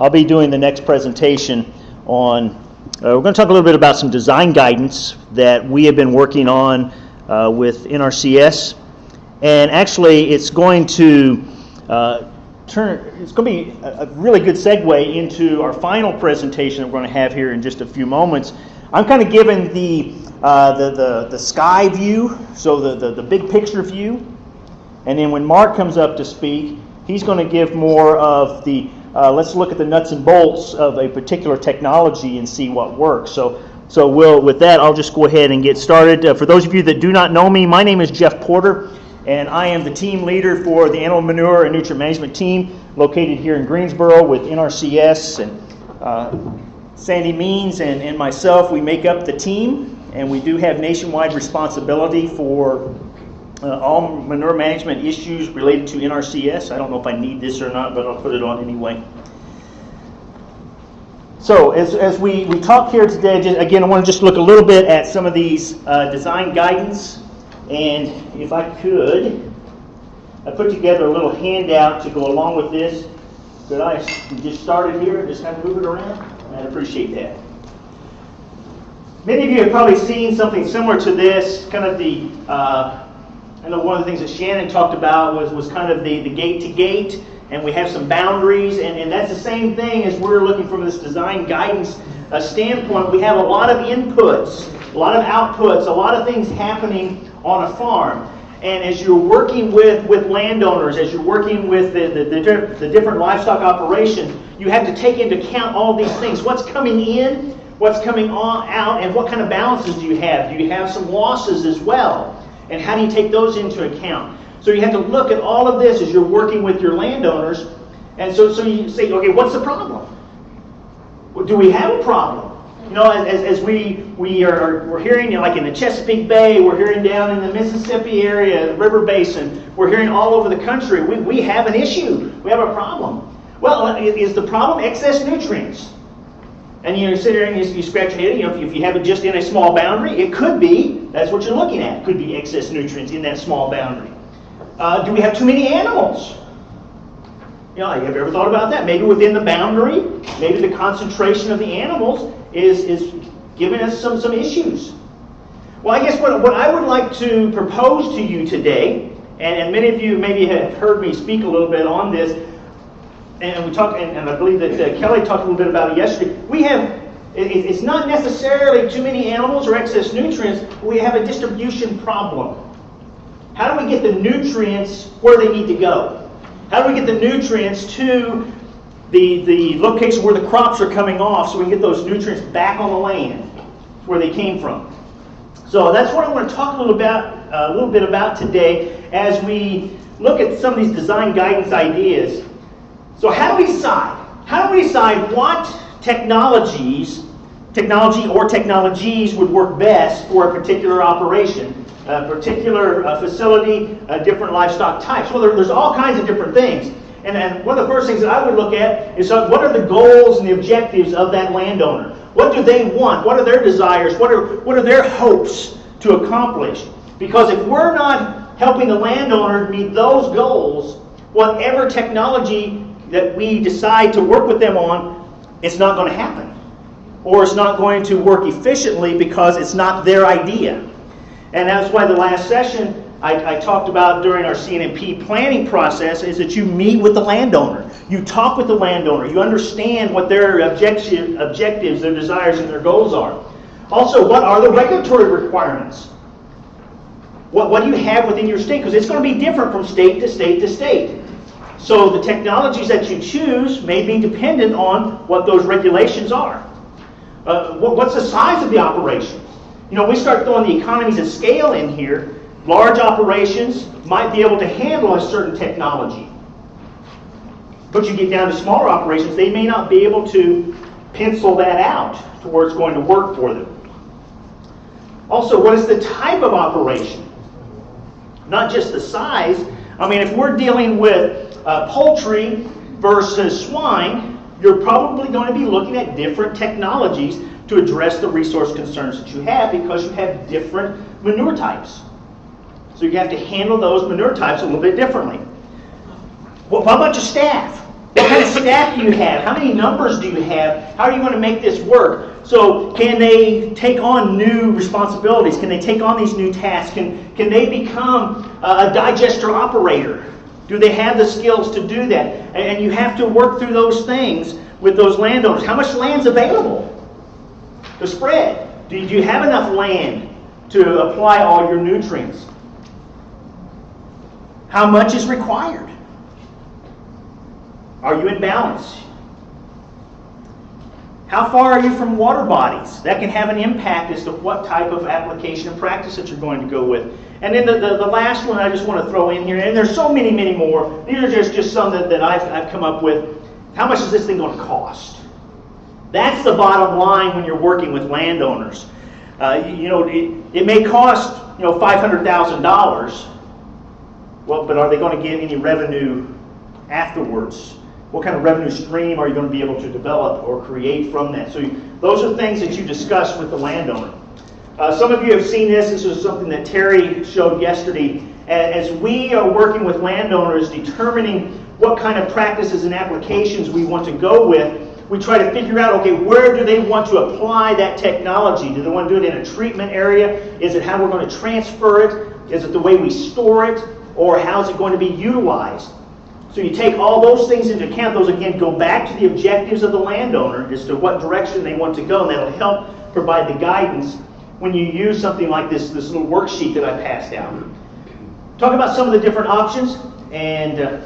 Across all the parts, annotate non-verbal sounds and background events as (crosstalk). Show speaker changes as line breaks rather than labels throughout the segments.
I'll be doing the next presentation on, uh, we're going to talk a little bit about some design guidance that we have been working on uh, with NRCS. And actually, it's going to uh, turn, it's going to be a, really good segue into our final presentation that we're going to have here in just a few moments. I'm kind of giving the, uh, the, the, the sky view, so the, the, the big picture view. And then when Mark comes up to speak, he's going to give more of the uh, let's look at the nuts and bolts of a particular technology and see what works. So, so we'll, with that, I'll just go ahead and get started. Uh, for those of you that do not know me, my name is Jeff Porter, and I am the team leader for the animal manure and nutrient management team located here in Greensboro with NRCS and uh, Sandy Means and, and myself. We make up the team, and we do have nationwide responsibility for uh, all manure management issues related to NRCS. I don't know if I need this or not, but I'll put it on anyway. So as, as we, we talk here today, just, again, I want to just look a little bit at some of these uh, design guidance. And if I could, I put together a little handout to go along with this. Could I just start it here and just kind of move it around? I'd appreciate that. Many of you have probably seen something similar to this, kind of the uh, I know one of the things that Shannon talked about was, was kind of the, the gate to gate, and we have some boundaries, and, and that's the same thing as we're looking from this design guidance uh, standpoint. We have a lot of inputs, a lot of outputs, a lot of things happening on a farm. And as you're working with, with landowners, as you're working with the, the, the, the different livestock operations, you have to take into account all these things. What's coming in, what's coming on, out, and what kind of balances do you have? Do you have some losses as well? And how do you take those into account? So you have to look at all of this as you're working with your landowners. And so, so you say, okay, what's the problem? Do we have a problem? You know, as, as we, we are we're hearing, you know, like in the Chesapeake Bay, we're hearing down in the Mississippi area, the river basin, we're hearing all over the country, we, we have an issue. We have a problem. Well, uh, is the problem excess nutrients? And you sit there and you, you scratch your head, you know, if, if you have it just in a small boundary, it could be, that's what you're looking at, could be excess nutrients in that small boundary. Uh, do we have too many animals? You know, have you ever thought about that? Maybe within the boundary, maybe the concentration of the animals is, is giving us some, some issues. Well, I guess what, what I would like to propose to you today, and, and many of you maybe have heard me speak a little bit on this, and we talked, and, and I believe that uh, Kelly talked a little bit about it yesterday. We have, it's not necessarily too many animals or excess nutrients, we have a distribution problem. How do we get the nutrients where they need to go? How do we get the nutrients to the, the location where the crops are coming off so we can get those nutrients back on the land where they came from? So that's what I want to talk a little about a little bit about today as we look at some of these design guidance ideas so how do we decide? How do we decide what technologies, technology or technologies would work best for a particular operation, a particular uh, facility, uh, different livestock types? Well, there, there's all kinds of different things. And, and one of the first things that I would look at is uh, what are the goals and the objectives of that landowner? What do they want? What are their desires? What are, what are their hopes to accomplish? Because if we're not helping the landowner meet those goals, whatever technology that we decide to work with them on, it's not going to happen. Or it's not going to work efficiently because it's not their idea. And that's why the last session I, I, talked about during our CNMP planning process is that you meet with the landowner. You talk with the landowner. You understand what their objective, objectives, their desires, and their goals are. Also, what are the regulatory requirements? What, what do you have within your state? Because it's going to be different from state to state to state. So the technologies that you choose may be dependent on what those regulations are. Uh, what, what's the size of the operation? You know, we start throwing the economies of scale in here. Large operations might be able to handle a certain technology. But you get down to smaller operations, they may not be able to pencil that out to where it's going to work for them. Also, what is the type of operation? Not just the size. I mean, if we're dealing with uh, poultry versus swine, you're probably going to be looking at different technologies to address the resource concerns that you have because you have different manure types. So you have to handle those manure types a little bit differently. Well, how about your staff? What kind of staff do you have? How many numbers do you have? How are you going to make this work? So, can they take on new responsibilities? Can they take on these new tasks? Can, can they become a digester operator? Do they have the skills to do that? And you have to work through those things with those landowners. How much land's available to spread? Do you have enough land to apply all your nutrients? How much is required? Are you in balance? How far are you from water bodies? That can have an impact as to what type of application and practice that you're going to go with. And then the, the, the, last one I just want to throw in here, and there's so many, many more. These are just, just some that, that I've, I've come up with. How much is this thing going to cost? That's the bottom line when you're working with landowners. Uh, you, know, it, it may cost you know $500,000. Well, but are they going to get any revenue afterwards? What kind of revenue stream are you going to be able to develop or create from that? So you, those are things that you discuss with the landowner. Uh, some of you have seen this. This is something that Terry showed yesterday. As we are working with landowners, determining what kind of practices and applications we want to go with, we try to figure out, okay, where do they want to apply that technology? Do they want to do it in a treatment area? Is it how we're going to transfer it? Is it the way we store it? Or how's it going to be utilized? So you take all those things into account. Those, again, go back to the objectives of the landowner as to what direction they want to go, and that'll help provide the guidance when you use something like this, this little worksheet that I passed out. Talk about some of the different options, and uh,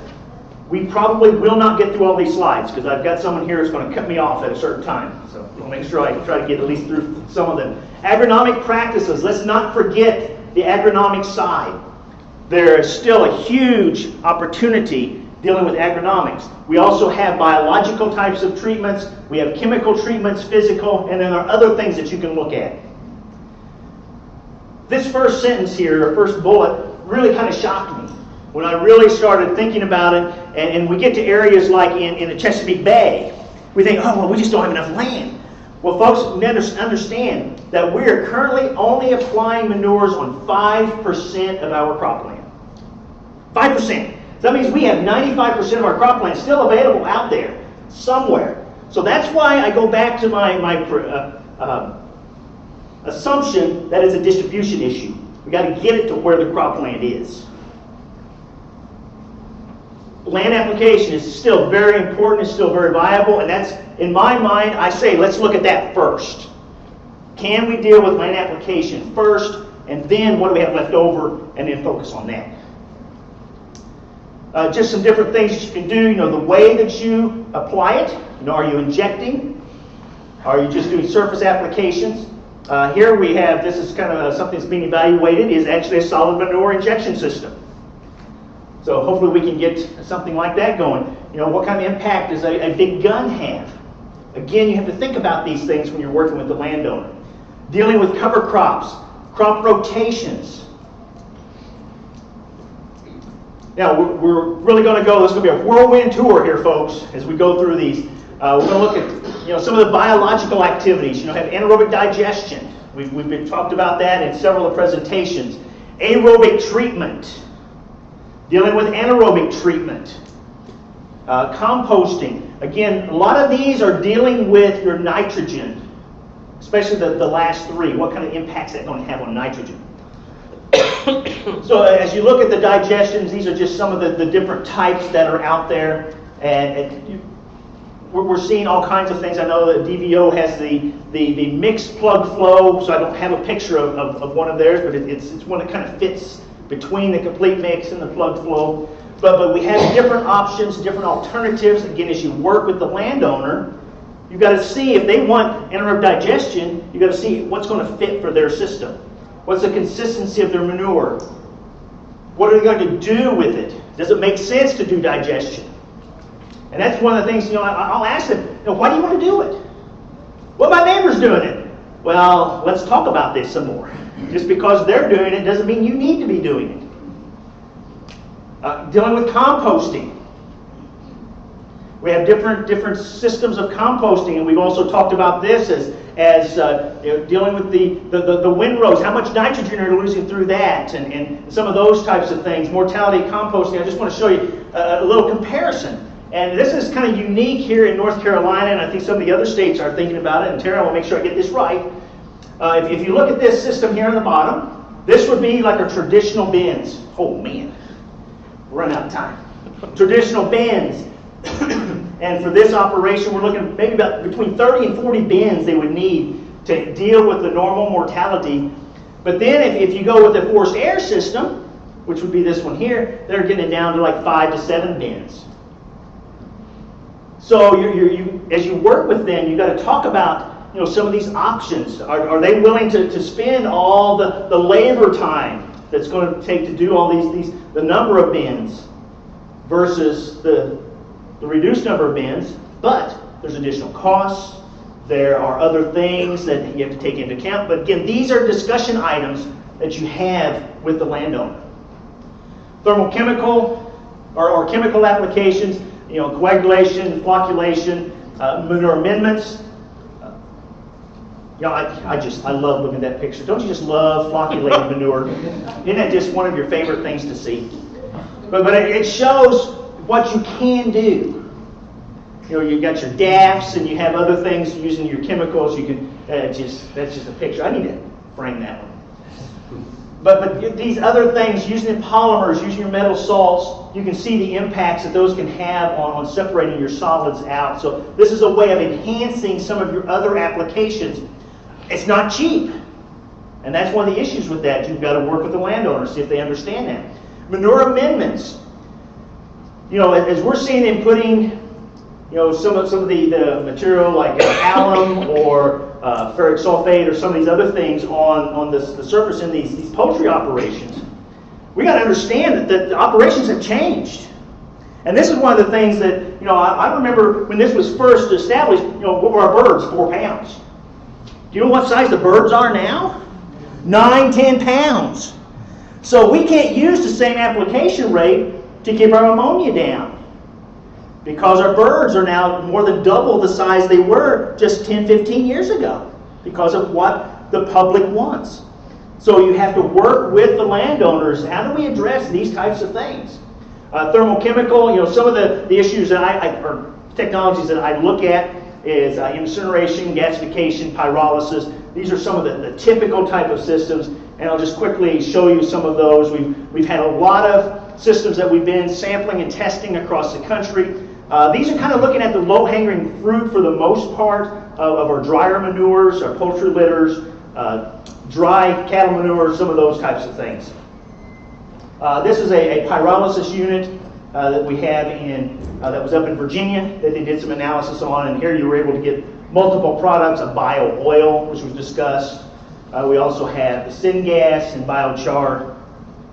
we probably will not get through all these slides because I've got someone here that's going to cut me off at a certain time. So I'll make sure I try to get at least through some of them. Agronomic practices. Let's not forget the agronomic side. There is still a huge opportunity dealing with agronomics. We also have biological types of treatments, we have chemical treatments, physical, and then there are other things that you can look at. This first sentence here, or first bullet, really kind of shocked me when I really started thinking about it. And, and we get to areas like in, in the Chesapeake Bay, we think, oh, well, we just don't have enough land. Well, folks, understand that we are currently only applying manures on 5% of our cropland. 5%. That means we have 95% of our cropland still available out there somewhere. So that's why I go back to my, my uh, uh, assumption that it's a distribution issue. We got to get it to where the cropland is. Land application is still very important, it's still very viable, and that's, in my mind, I say let's look at that first. Can we deal with land application first, and then what do we have left over, and then focus on that? Uh, just some different things you can do. You know, the way that you apply it. You know, are you injecting? Are you just doing surface applications? Uh, here we have, this is kind of uh, something that's being evaluated, is actually a solid manure injection system. So hopefully we can get something like that going. You know, what kind of impact does a, a big gun have? Again, you have to think about these things when you're working with the landowner. Dealing with cover crops, crop rotations, now, we're, we're really going to go, this is going to be a whirlwind tour here, folks, as we go through these. Uh, we're going to look at you know, some of the biological activities. You know, have anaerobic digestion. We've, we've been talked about that in several of presentations. Aerobic treatment. Dealing with anaerobic treatment. Uh, composting. Again, a lot of these are dealing with your nitrogen, especially the, the last three. What kind of impacts that going to have on nitrogen? (coughs) so as you look at the digestions, these are just some of the, the different types that are out there. And, and we're, seeing all kinds of things. I know that DVO has the, the, the mixed plug flow, so I don't have a picture of, of, of one of theirs, but it, it's, it's one that kind of fits between the complete mix and the plug flow. But, but we have different options, different alternatives. Again, as you work with the landowner, you've got to see if they want anaerobic digestion, you've got to see what's going to fit for their system. What's the consistency of their manure? What are they going to do with it? Does it make sense to do digestion? And that's one of the things, you know, I'll ask them, you know, why do you want to do it? Well, my neighbor's doing it. Well, let's talk about this some more. Just because they're doing it doesn't mean you need to be doing it. Uh, dealing with composting. We have different different systems of composting, and we've also talked about this as as uh, you know, dealing with the, the, the, the, windrows, how much nitrogen are you losing through that, and, and some of those types of things. Mortality composting, I just want to show you a, a little comparison. And this is kind of unique here in North Carolina, and I think some of the other states are thinking about it. And Tara, I will make sure I get this right. Uh, if, if you look at this system here on the bottom, this would be like a traditional bins. Oh man, run out of time. traditional bins. (coughs) and for this operation, we're looking maybe about between 30 and 40 bins they would need to deal with the normal mortality. But then if, if you go with a forced air system, which would be this one here, they're getting it down to like five to seven bins. So you're, you're, you, as you work with them, you've got to talk about you know, some of these options. Are, are they willing to, to spend all the, the labor time that's going to take to do all these, these the number of bins versus the, the reduced number of bins, but there's additional costs. There are other things that you have to take into account. But again, these are discussion items that you have with the landowner. Thermochemical or, or chemical applications, you know, coagulation, flocculation, uh, manure amendments. Uh, you know, I, I just, I love looking at that picture. Don't you just love flocculated manure? (laughs) Isn't that just one of your favorite things to see? But, but it shows what you can do. You know, you've got your DAFs and you have other things using your chemicals. You can, uh, just, that's just a picture. I need to frame that one. But, but these other things, using polymers, using your metal salts, you can see the impacts that those can have on, on separating your solids out. So this is a way of enhancing some of your other applications. It's not cheap. And that's one of the issues with that. You've got to work with the landowners, see if they understand that. Manure amendments. You know, as we're seeing them putting, you know, some of, some of the, the material like alum or uh, ferric sulfate or some of these other things on, on this, the surface in these, these poultry operations. We got to understand that, that the operations have changed. And this is one of the things that, you know, I, I, remember when this was first established, you know, what were our birds? Four pounds. Do you know what size the birds are now? Nine, ten pounds. So we can't use the same application rate to keep our ammonia down because our birds are now more than double the size they were just 10, 15 years ago because of what the public wants. So you have to work with the landowners. How do we address these types of things? Uh, thermochemical, you know, some of the, the issues that I, I, or technologies that I look at is uh, incineration, gasification, pyrolysis. These are some of the, the typical type of systems, and I'll just quickly show you some of those. We've, we've had a lot of systems that we've been sampling and testing across the country. Uh, these are kind of looking at the low-hanging fruit for the most part of, of our drier manures, our poultry litters, uh, dry cattle manure, some of those types of things. Uh, this is a, a pyrolysis unit uh, that we have in uh, that was up in Virginia that they did some analysis on, and here you were able to get multiple products of bio oil, which was discussed. Uh, we also have the syngas and biochar,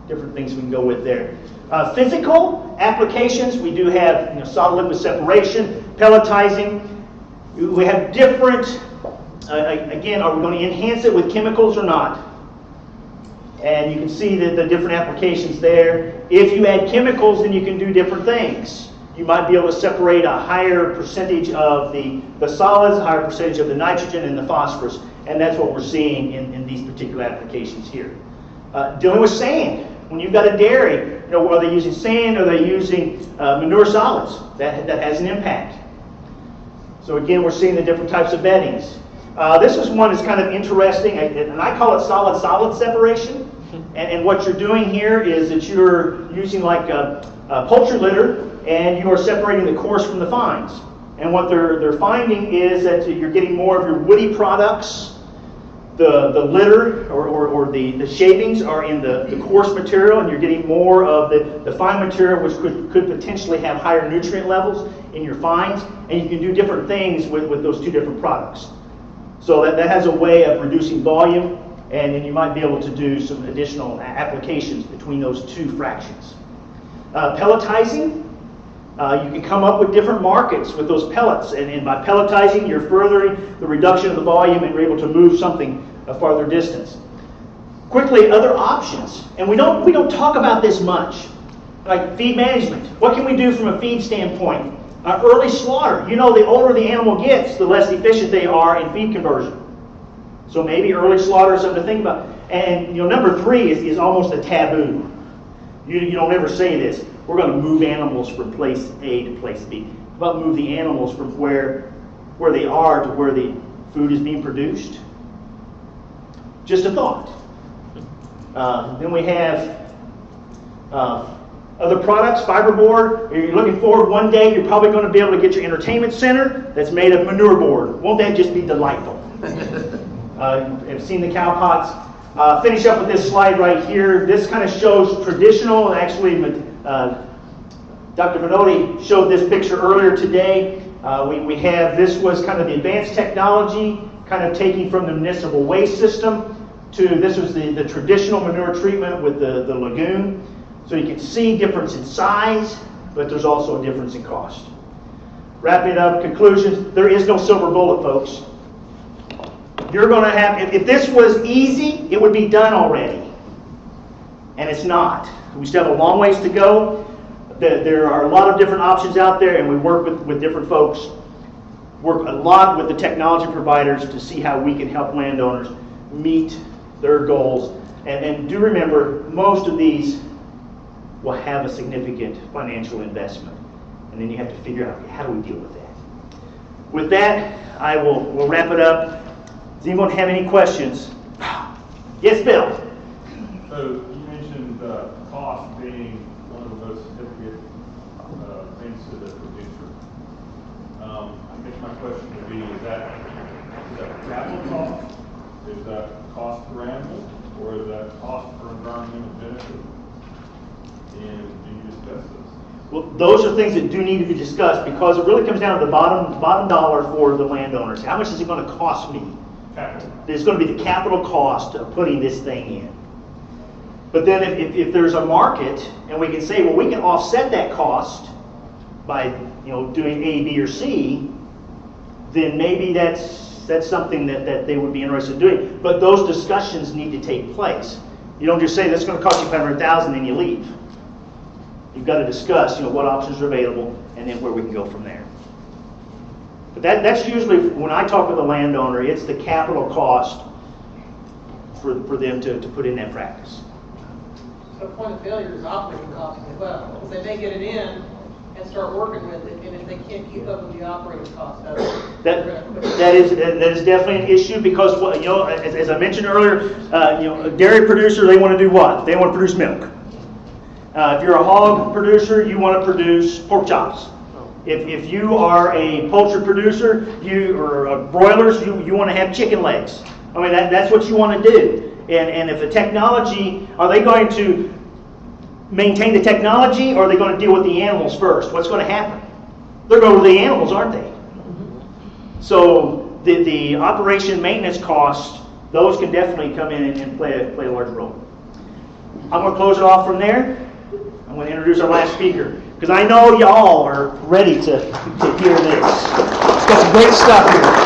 different things we can go with there. Uh, physical applications, we do have you know, solid liquid separation, pelletizing. We have different, uh, again, are we going to enhance it with chemicals or not? And you can see that the different applications there. If you add chemicals, then you can do different things. You might be able to separate a higher percentage of the, the solids, a higher percentage of the nitrogen and the phosphorus. And that's what we're seeing in, in these particular applications here. Uh, dealing with sand. When you've got a dairy, you know, are they using sand? Are they using uh, manure solids? That, that has an impact. So again, we're seeing the different types of beddings. Uh, this is one that's kind of interesting, and I call it solid-solid separation. And, and, what you're doing here is that you're using like a, a poultry litter, and you are separating the coarse from the fines. And what they're, they're finding is that you're getting more of your woody products the, the litter or, or, or, the, the shavings are in the, the coarse material and you're getting more of the, the fine material which could, could potentially have higher nutrient levels in your fines and you can do different things with, with those two different products. So that, that has a way of reducing volume and then you might be able to do some additional applications between those two fractions. Uh, pelletizing, uh, you can come up with different markets with those pellets, and, and, by pelletizing, you're furthering the reduction of the volume and you're able to move something a farther distance. Quickly, other options, and we don't we don't talk about this much, like feed management. What can we do from a feed standpoint? Uh, early slaughter. You know, the older the animal gets, the less efficient they are in feed conversion. So maybe early slaughter is something to think about. And you know, number three is, is almost a taboo. You, you don't ever say this. we're going to move animals from place A to place B. How about move the animals from where, where they are to where the food is being produced? Just a thought. Uh, then we have uh, other products, fiberboard. You're looking forward one day, you're probably going to be able to get your entertainment center that's made of manure board. Won't that just be delightful? (laughs) uh, I've seen the cow pots. Uh, finish up with this slide right here. This kind of shows traditional, actually, uh, Dr. Minotti showed this picture earlier today. Uh, we, we have, this was kind of the advanced technology, kind of taking from the municipal waste system to, this was the, the traditional manure treatment with the, the lagoon. So you can see difference in size, but there's also a difference in cost. Wrapping up, conclusions, there is no silver bullet, folks. You're going to have, if, if this was easy, it would be done already. And it's not. We still have a long ways to go. There there are a lot of different options out there, and we work with, with different folks. Work a lot with the technology providers to see how we can help landowners meet their goals. And, and do remember, most of these will have a significant financial investment. And then you have to figure out how do we deal with that. With that, I will will wrap it up. Does anyone have any questions? Yes, Bill.
So you mentioned uh, cost being one of the most significant uh, things to the producer. Um, I guess my question would be, is that, is that capital cost? Is that cost per animal? Or is that cost per environmental benefit? And do you discuss this?
Well, those are things that do need to be discussed because it really comes down to the bottom bottom dollar for the landowners. How much is it going to cost me?
Capital.
There's going to be the capital cost of putting this thing in. But then if, if, if there's a market and we can say, well, we can offset that cost by you know doing A, B, or C, then maybe that's that's something that, that they would be interested in doing. But those discussions need to take place. You don't just say that's going to cost you five hundred thousand and you leave. You've got to discuss, you know, what options are available and then where we can go from there. But that, that's usually, when I talk with a landowner, it's the capital cost for, for them to, to put in that practice.
So point of failure is operating costs as well, because they may get it in and start working with it, and if they can't keep up with the operating costs.
That, that is, that is definitely an issue because, what you know, as, as I mentioned earlier, uh, you know, a dairy producer, they want to do what? They want to produce milk. Uh, if you're a hog producer, you want to produce pork chops. If, if you are a poultry producer, you, or broilers, you, you want to have chicken legs. I mean, that, that's what you want to do. And, and if the technology, are they going to maintain the technology or are they going to deal with the animals first? What's going to happen? They're going to the animals, aren't they? So the, the operation maintenance costs, those can definitely come in and, play, a, play a large role. I'm going to close it off from there. I'm going to introduce our last speaker because I know y'all are ready to, to hear this. It's got some great stuff here.